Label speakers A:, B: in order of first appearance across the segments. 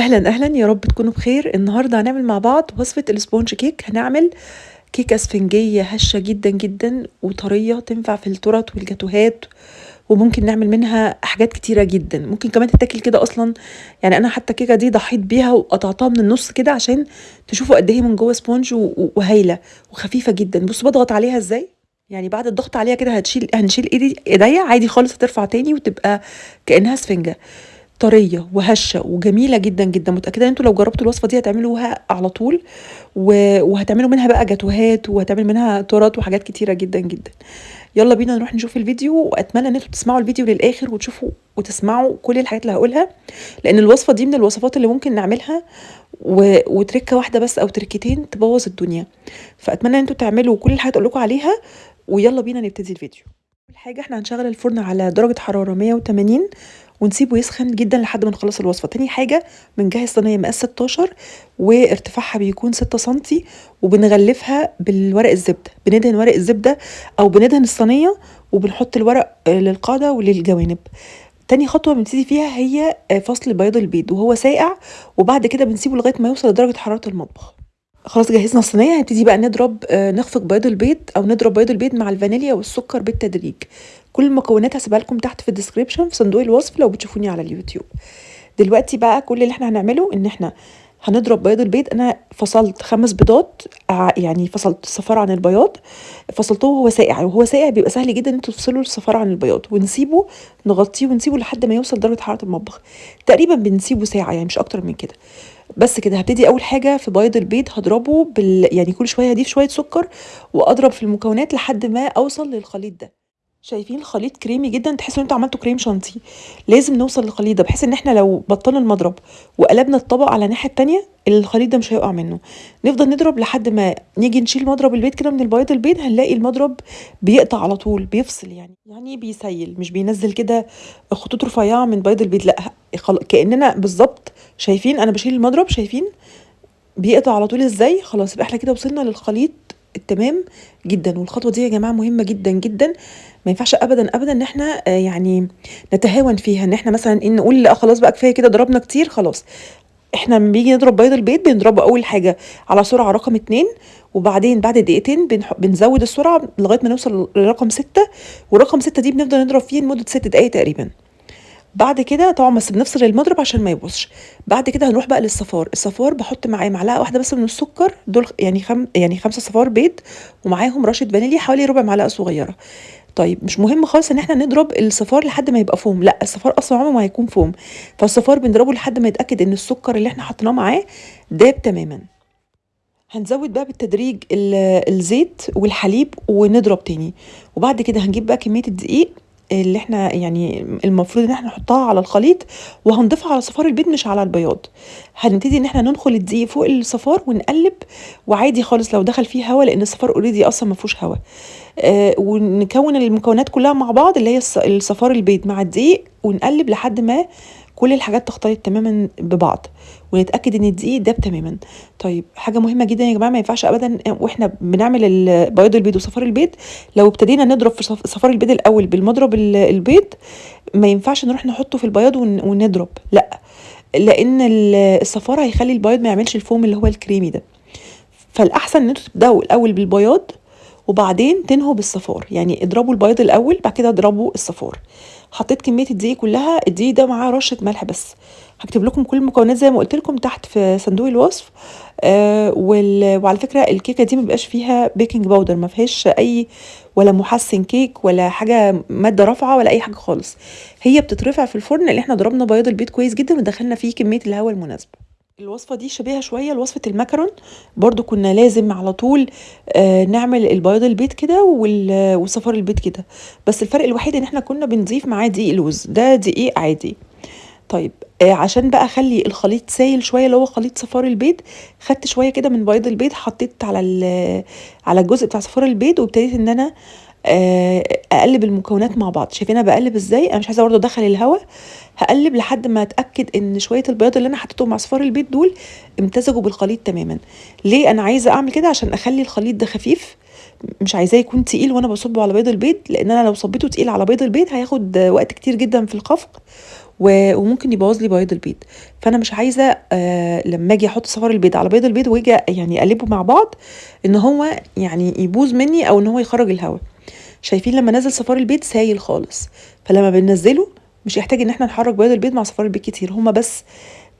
A: أهلا أهلا. يا رب تكونوا بخير. النهاردة هنعمل مع بعض وصفة ال sponge cake. هنعمل كيكة اسفنجية هشة جدا جدا وطرية تنفع في التورت والجاتوهات وممكن نعمل منها حاجات كتيرة جدا. ممكن كمان تتاكل كده أصلا. يعني أنا حتى الكيكة دي ضحيت بيها وقطعتها من النص كده عشان تشوفوا قد إيه من جوه sponge و- وهايلة وخفيفة جدا. بصوا بضغط عليها إزاي. يعني بعد الضغط عليها كده هتشيل هنشيل إيدي إيديا عادي خالص هترفع تاني وتبقى كأنها اسفنجة. طرية وهشة وجميلة جدا جدا. متأكدة إن أنتوا لو جربتوا الوصفة دي هتعملوها على طول. وهتعملوا منها بقى جاتوهات وهتعمل منها تورت وحاجات كتيرة جدا جدا. يلا بينا نروح نشوف الفيديو وأتمنى إن أنتوا تسمعوا الفيديو للآخر وتشوفوا وتسمعوا كل الحاجات اللي هقولها لأن الوصفة دي من الوصفات اللي ممكن نعملها و... وتركة واحدة بس أو تركتين تبوظ الدنيا. فأتمنى إن أنتوا تعملوا كل الحاجات اللي لكم عليها ويلا بينا نبتدي الفيديو. أول حاجة إحنا هنشغل الفرن على درجة حرارة 180 ونسيبه يسخن جدا لحد ما نخلص الوصفة. تاني حاجة بنجهز صينية مقاس 16 وارتفاعها بيكون 6 سنتي وبنغلفها بالورق الزبدة. بندهن ورق الزبدة أو بندهن الصينية وبنحط الورق للقاعدة وللجوانب. تاني خطوة بنبتدي فيها هي فصل بياض البيض وهو ساقع وبعد كده بنسيبه لغاية ما يوصل لدرجة حرارة المطبخ. خلاص جهزنا الصينية هنبتدي بقى نضرب نخفق بياض البيض أو نضرب بياض البيض مع الفانيليا والسكر بالتدريج. كل المكونات هسيبها لكم تحت في ال description في صندوق الوصف لو بتشوفوني على اليوتيوب. دلوقتي بقى كل اللي إحنا هنعمله إن إحنا هنضرب بياض البيض. أنا فصلت خمس بيضات يعني فصلت الصفار عن البياض. فصلته وهو ساقع وهو ساقع بيبقى سهل جدا إن أنتوا تفصلوا الصفار عن البياض. ونسيبه نغطيه ونسيبه لحد ما يوصل درجة حرارة المطبخ. تقريبا بنسيبه ساعة يعني مش أكتر من كده. بس كده هبتدي أول حاجة في بيض البيض هضربه بال يعني كل شوية هضيف شوية سكر وأضرب في المكونات لحد ما أوصل للخليط ده. شايفين الخليط كريمي جدا تحسوا إن أنتوا عملتوا كريم شانتيه. لازم نوصل للخليط ده بحيث إن إحنا لو بطلنا المضرب وقلبنا الطبق على الناحيه التانية الخليط ده مش هيقع منه. نفضل نضرب لحد ما نيجي نشيل مضرب البيض كده من البيض البيض هنلاقي المضرب بيقطع على طول بيفصل يعني. يعني بيسيل مش بينزل كده خطوط رفيعة من بيض البيض لأ كأننا بالظبط شايفين أنا بشيل المضرب شايفين بيقطع على طول إزاي؟ خلاص يبقى إحنا كده وصلنا للخليط التمام جدا. والخطوة دي يا جماعة مهمة جدا جدا. ما ينفعش ابدا ابدا إن إحنا يعني نتهاون فيها إن إحنا مثلا إن نقول لأ خلاص بقى كفاية كده ضربنا كتير خلاص. إحنا لما بيجي نضرب بيض البيض بنضربه أول حاجة على سرعة رقم اتنين وبعدين بعد دقيقتين بنزود السرعة لغاية ما نوصل لرقم ستة ورقم ستة دي بنفضل نضرب فيه لمدة ست دقايق تقريبا. بعد كده طبعا بس بنفصل المضرب عشان ما يبوظش. بعد كده هنروح بقى للصفار. الصفار بحط معاه معلقة واحدة بس من السكر دول يعني خم يعني خمسة صفار بيض ومعاهم رشة فانيليا حوالي ربع معلقة صغيرة. طيب مش مهم خالص إن إحنا نضرب الصفار لحد ما يبقى فوم. لأ الصفار أصلا عمره ما هيكون فوم. فالصفار بنضربه لحد ما يتأكد إن السكر اللي إحنا حطيناه معاه داب تماما. هنزود بقى بالتدريج الزيت والحليب ونضرب تاني. وبعد كده هنجيب بقى كمية الدقيق اللي إحنا يعني المفروض ان إحنا نحطها على الخليط وهنضيفها على صفار البيض مش على البياض. هنبتدي ان إحنا ننخل الدقيق فوق الصفار ونقلب وعادي خالص لو دخل فيه هواء لأن الصفار اوريدي أصلا ما فيهوش هواء آه ونكون المكونات كلها مع بعض اللي هي الصفار البيض مع الدقيق ونقلب لحد ما كل الحاجات تختلط تماما ببعض ونتأكد إن الدقيق داب تماما. طيب حاجة مهمة جدا يا جماعة ما ينفعش ابدا وإحنا بنعمل بياض البيض وصفار البيض. لو ابتدينا نضرب في صفار البيض الأول بالمضرب البيض ما ينفعش نروح نحطه في البياض ونضرب. لأ لأن الصفار هيخلي البياض ما يعملش الفوم اللي هو الكريمي ده. فالأحسن إن أنتوا تبدأوا الأول بالبياض وبعدين تنهوا بالصفار. يعني اضربوا البياض الأول بعد كده اضربوا الصفار. حطيت كمية الدقيق كلها الدقيق ده معاه رشة ملح بس. هكتب لكم كل المكونات زي ما قلت لكم تحت في صندوق الوصف. آه وعلى فكرة الكيكة دي ما بيبقاش فيها baking powder ما فيهاش أي ولا محسن كيك ولا حاجة مادة رافعة ولا أي حاجة خالص. هي بتترفع في الفرن اللي إحنا ضربنا بياض البيض كويس جدا ودخلنا فيه كمية الهواء المناسبة. الوصفة دي شبيهة شوية لوصفة المكرون. برضو كنا لازم على طول آه نعمل البياض البيض كده وصفار البيض كده. بس الفرق الوحيد إن إحنا كنا بنضيف معاه دقيق لوز. ده دقيق عادي. طيب آه عشان بقى أخلي الخليط سايل شوية اللي هو خليط صفار البيض خدت شوية كده من بياض البيض حطيت على على الجزء بتاع صفار البيض وابتديت إن أنا أقلب المكونات مع بعض. شايفين أنا بقلب إزاي؟ أنا مش عايزة برضه أدخل الهواء هقلب لحد ما أتأكد إن شوية البياض اللي أنا حطيتهم مع صفار البيض دول امتزجوا بالخليط تماما. ليه أنا عايزة أعمل كده؟ عشان أخلي الخليط ده خفيف. مش عايزاه يكون تقيل وأنا بصبه على بيض البيض لأن أنا لو صبيته تقيل على بيض البيض هياخد وقت كتير جدا في الخفق. وممكن يبوظ لي بياض البيض. فأنا مش عايزة آه لما أجي أحط صفار البيض على بيض البيض وأجي يعني أقلبه مع بعض إن هو يعني يبوظ مني أو إن هو يخرج الهواء شايفين لما نزل صفار البيض سايل خالص. فلما بننزله مش يحتاج إن إحنا نحرك بيض البيض مع صفار البيض كتير. هما بس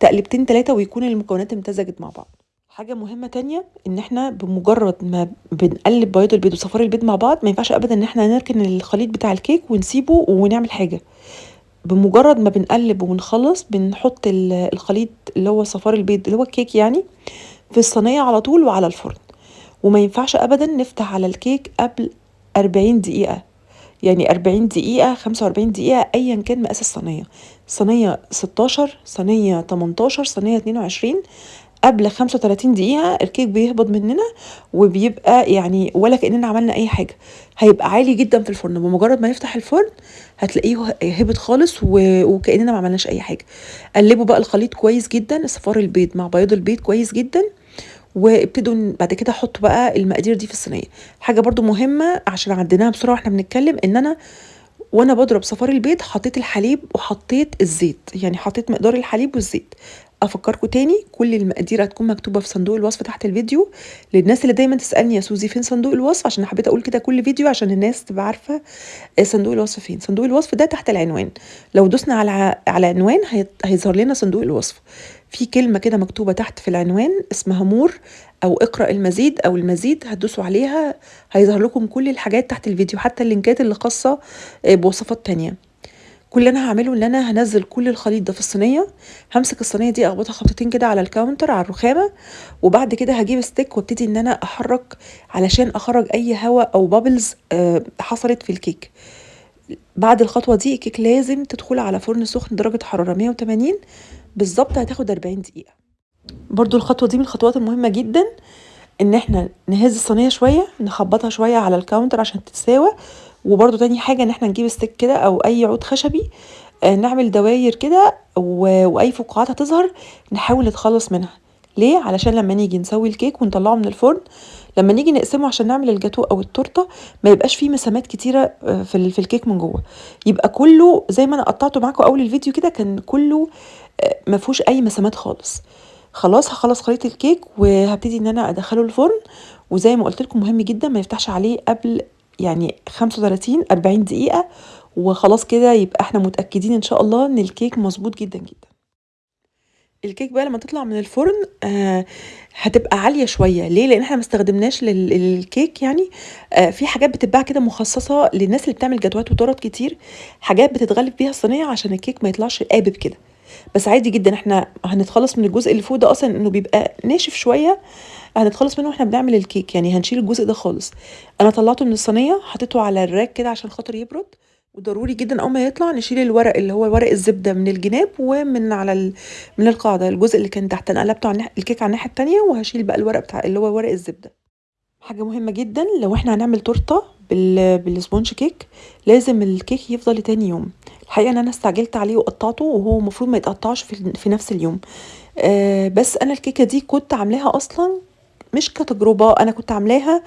A: تقلبتين تلاتة ويكون المكونات امتزجت مع بعض. حاجة مهمة تانية إن إحنا بمجرد ما بنقلب بياض البيض وصفار البيض مع بعض ما ينفعش ابدا إن إحنا نركن الخليط بتاع الكيك ونسيبه ونعمل حاجة. بمجرد ما بنقلب ونخلص بنحط ال- الخليط اللي هو صفار البيض اللي هو الكيك يعني في الصينية على طول وعلى الفرن. وما ينفعش ابدا نفتح على الكيك قبل 40 دقيقة. يعني 40 دقيقة 45 دقيقة أيا كان مقاس الصينية. صينية 16 صينية 18 صينية 22 قبل 35 دقيقة الكيك بيهبط مننا وبيبقى يعني ولا كأننا عملنا أي حاجة. هيبقى عالي جدا في الفرن. بمجرد ما يفتح الفرن هتلاقيه هبط خالص. وكأننا ما عملناش أي حاجة. قلبوا بقى الخليط كويس جدا. صفار البيض مع بياض البيض كويس جدا. وابتدوا بعد كده احطوا بقى المقادير دي في الصينية. حاجة برضو مهمة عشان عديناها بسرعة وإحنا بنتكلم إن أنا وأنا بضرب صفار البيض حطيت الحليب وحطيت الزيت. يعني حطيت مقدار الحليب والزيت. افكركم تاني كل المقادير هتكون مكتوبة في صندوق الوصف تحت الفيديو. للناس اللي دايما تسألني يا سوزي فين صندوق الوصف؟ عشان حبيت أقول كده كل فيديو عشان الناس تبقى عارفة آه، صندوق الوصف فين. صندوق الوصف ده تحت العنوان. لو دوسنا على على عنوان هي- هيظهر لنا صندوق الوصف. في كلمة كده مكتوبة تحت في العنوان اسمها more أو اقرأ المزيد أو المزيد هتدوسوا عليها هيظهر لكم كل الحاجات تحت الفيديو حتى اللينكات اللي خاصة آه، بوصفات تانية. كل اللي أنا هعمله إن أنا هنزل كل الخليط ده في الصينية همسك الصينية دي أخبطها خبطتين كده على ال counter على الرخامة وبعد كده هجيب stick وابتدي إن أنا أحرك علشان أخرج أي هواء أو bubbles حصلت في الكيك. بعد الخطوة دي الكيك لازم تدخل على فرن سخن درجة حرارة 180 بالظبط هتاخد 40 دقيقة. برضو الخطوة دي من الخطوات المهمة جدا إن إحنا نهز الصينية شوية نخبطها شوية على ال counter عشان تتساوى وبرضو تاني حاجة إن إحنا نجيب stick كده أو أي عود خشبي آه، نعمل دواير كده وأي فقاعات هتظهر نحاول نتخلص منها. ليه؟ علشان لما نيجي نسوي الكيك ونطلعه من الفرن لما نيجي نقسمه عشان نعمل الجاتو أو التورتة ما يبقاش فيه مسامات كتيرة آه، في في الكيك من جوه. يبقى كله زي ما أنا قطعته معاكم أول الفيديو كده كان كله آه، ما فيهوش أي مسامات خالص. خلاص هخلص خليط الكيك وهبتدي إن أنا أدخله الفرن وزي ما قلت لكم مهم جدا ما يفتحش عليه قبل يعني 35 40 دقيقة وخلاص كده يبقى إحنا متأكدين إن شاء الله إن الكيك مظبوط جدا جدا. الكيك بقى لما تطلع من الفرن آه هتبقى عالية شوية. ليه؟ لأن إحنا ما استخدمناش لل- للكيك يعني. آه في حاجات بتتباع كده مخصصة للناس اللي بتعمل جاتوهات وتورت كتير حاجات بتتغلف بيها الصينيه عشان الكيك ما يطلعش قابب كده. بس عادي جدا. إحنا هنتخلص من الجزء اللي فوق ده أصلا إنه بيبقى ناشف شوية. هنتخلص منه وإحنا بنعمل الكيك. يعني هنشيل الجزء ده خالص. أنا طلعته من الصينية حطيته على ال rack كده عشان خاطر يبرد. وضروري جدا أول ما يطلع نشيل الورق اللي هو ورق الزبدة من الجناب ومن على ال... من القاعدة الجزء اللي كان تحت. أنا قلبته على الكيك على الناحية التانية وهشيل بقى الورق بتاع اللي هو ورق الزبدة. حاجة مهمة جدا. لو إحنا هنعمل تورتة. بال sponge cake لازم الكيك يفضل لتاني يوم. الحقيقة إن أنا استعجلت عليه وقطعته وهو المفروض ما يتقطعش في, في نفس اليوم. آه بس أنا الكيكة دي كنت عاملاها أصلا مش كتجربة أنا كنت عاملاها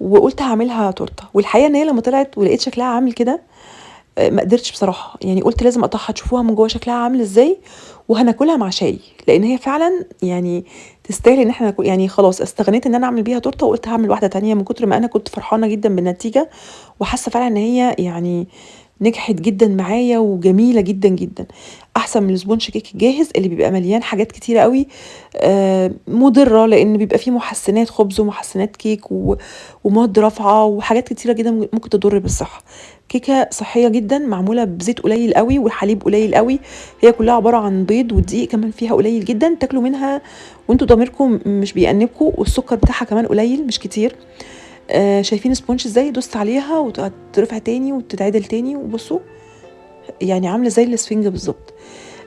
A: وقلت هعملها تورتة. والحقيقة إن هي لما طلعت ولقيت شكلها عامل كده آه، ما قدرتش بصراحة. يعني قلت لازم اقطعها تشوفوها من جوه شكلها عامل إزاي وهناكلها مع شاي. لأن هي فعلا يعني تستاهل إن إحنا يعني خلاص استغنيت إن أنا أعمل بيها تورتة وقلت هعمل واحدة تانية من كتر ما أنا كنت فرحانة جدا بالنتيجة وحاسة فعلا إن هي يعني نجحت جدا معايا وجميلة جدا جدا. أحسن من ال sponge cake الجاهز اللي بيبقى مليان حاجات كتيرة قوي آه، مضرة لأن بيبقى فيه محسنات خبز ومحسنات كيك ومواد رافعة وحاجات كتيرة جدا ممكن تضر بالصحة. كيكة صحية جدا معمولة بزيت قليل قوي وحليب قليل قوي. هي كلها عبارة عن بيض والدقيق كمان فيها قليل جدا. تاكلوا منها وأنتوا ضميركم مش بيأنبكم والسكر بتاعها كمان قليل مش كتير. آه شايفين sponge إزاي؟ دوست عليها وترفع تاني وتتعدل تاني وبصوا. يعني عاملة زي الاسفنجه بالظبط.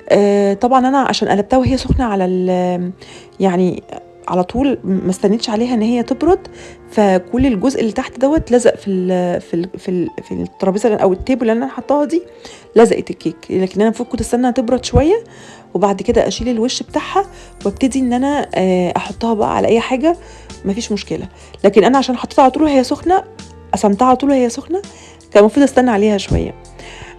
A: آه طبعا أنا عشان قلبتها وهي سخنة على يعني على طول ما استنيتش عليها إن هي تبرد فكل الجزء اللي تحت دوت لزق في ال في ال في, في الترابيزة أو ال table اللي أنا حطاها دي لزقت الكيك. لكن أنا المفروض كنت استنى تبرد شوية وبعد كده أشيل الوش بتاعها وأبتدي إن أنا آه، أحطها بقى على أي حاجة مفيش مشكلة. لكن أنا عشان حطيتها على طول وهي سخنة قسمتها على طول وهي سخنة كان المفروض أستنى عليها شوية.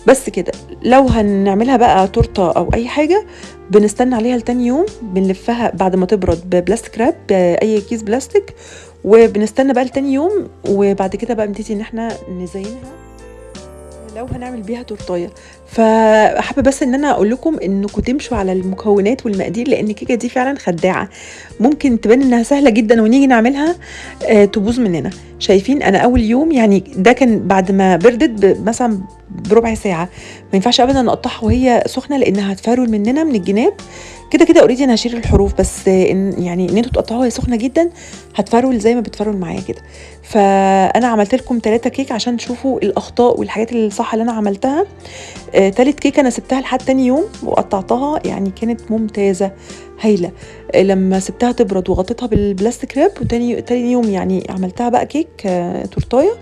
A: بس كده. لو هنعملها بقى تورتة أو أي حاجة بنستنى عليها لتاني يوم بنلفها بعد ما تبرد ببلاستيك راب بأي كيس بلاستيك وبنستنى بقى لتاني يوم وبعد كده بقى بنبتدي إن إحنا نزينها. لو هنعمل بيها تورتاية. فحابة بس إن أنا أقول لكم إنكم تمشوا على المكونات والمقادير لأن الكيكه دي فعلا خداعة. ممكن تبان إنها سهلة جدا ونيجي نعملها آه تبوظ مننا. شايفين أنا أول يوم يعني ده كان بعد ما بردت مثلا بربع ساعة. ما ينفعش ابدا نقطعها وهي سخنة لأنها هتفرول مننا من الجناب. كده كده already أنا هشيل الحروف بس إن يعني إن أنتوا تقطعوها وهي سخنة جدا هتفرول زي ما بتفرول معايا كده. فأنا عملت لكم ثلاثة كيك عشان تشوفوا الأخطاء والحاجات الصح اللي أنا عملتها. آه، تالت كيكة أنا سبتها لحد تاني يوم وقطعتها يعني كانت ممتازة هايلة. آه، لما سبتها تبرد وغطيتها بال plastic wrap وتاني تاني يوم يعني عملتها بقى كيك آه، تورتاية.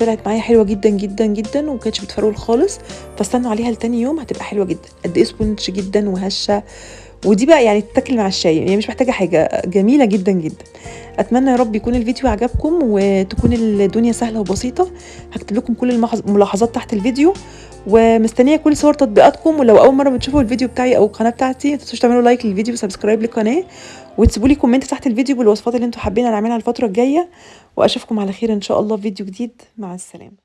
A: طلعت معايا حلوة جدا جدا جدا وما كانتش بتفرول خالص. فاستنوا عليها لتاني يوم هتبقى حلوة جدا. قد إيه sponge جدا وهشة. ودي بقى يعني تتاكل مع الشاي يعني مش محتاجة حاجة جميلة جدا جدا. أتمنى يا رب يكون الفيديو عجبكم وتكون الدنيا سهلة وبسيطة. هكتب لكم كل الملاحظات تحت الفيديو. ومستنية كل صور تطبيقاتكم ولو أول مرة بتشوفوا الفيديو بتاعي أو القناة بتاعتي ما تنسوش تعملوا like للفيديو و subscribe للقناة وتسيبوا لي كومنت تحت الفيديو بالوصفات اللي أنتوا حابين نعملها الفترة الجاية وأشوفكم على خير إن شاء الله في فيديو جديد. مع السلامة.